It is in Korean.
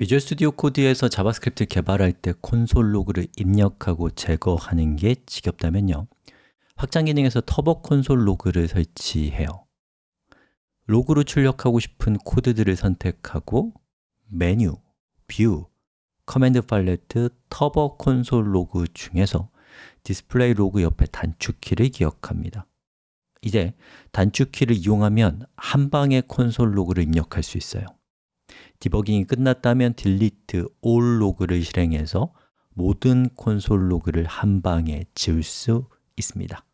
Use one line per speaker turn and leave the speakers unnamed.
비주얼 스튜디오 코드에서 자바스크립트 개발할 때 console log를 입력하고 제거하는 게 지겹다면요. 확장 기능에서 Turbo Console Log를 설치해요. log로 출력하고 싶은 코드들을 선택하고 메뉴, View, Command Palette, Turbo Console Log 중에서 Display Log 옆에 단축키를 기억합니다. 이제 단축키를 이용하면 한 방에 console log를 입력할 수 있어요 디버깅이 끝났다면 delete all 로그를 실행해서 모든 콘솔 로그를 한 방에 지울 수 있습니다